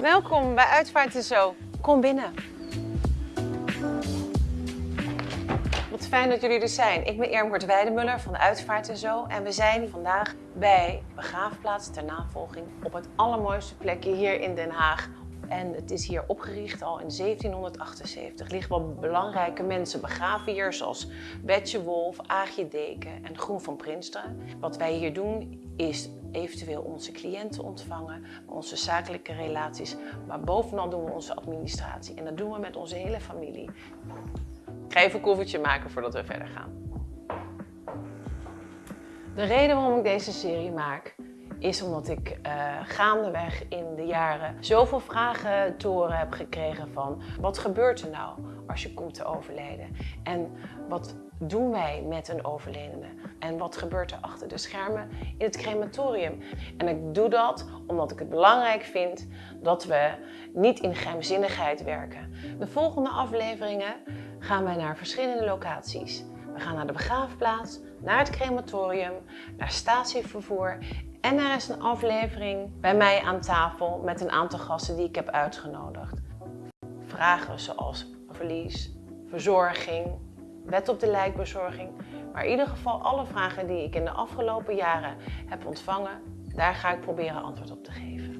Welkom bij Uitvaart en Zo. Kom binnen. Wat fijn dat jullie er zijn. Ik ben Irmgert Weidemuller van Uitvaart en Zo. En we zijn vandaag bij Begraafplaats ter navolging op het allermooiste plekje hier in Den Haag. En het is hier opgericht al in 1778. Er liggen wel belangrijke mensen begraven hier, zoals Betje Wolf, Aagje Deken en Groen van Prinsteren. Wat wij hier doen is eventueel onze cliënten ontvangen, onze zakelijke relaties, maar bovenal doen we onze administratie. En dat doen we met onze hele familie. Ik ga even een koffertje maken voordat we verder gaan. De reden waarom ik deze serie maak is omdat ik uh, gaandeweg in de jaren zoveel vragen te horen heb gekregen van wat gebeurt er nou als je komt te overlijden? En wat doen wij met een overledene? En wat gebeurt er achter de schermen in het crematorium? En ik doe dat omdat ik het belangrijk vind dat we niet in geheimzinnigheid werken. De volgende afleveringen gaan wij naar verschillende locaties. We gaan naar de begraafplaats, naar het crematorium, naar statievervoer en er is een aflevering bij mij aan tafel met een aantal gasten die ik heb uitgenodigd. Vragen zoals verlies, verzorging, wet op de lijkbezorging. Maar in ieder geval alle vragen die ik in de afgelopen jaren heb ontvangen, daar ga ik proberen antwoord op te geven.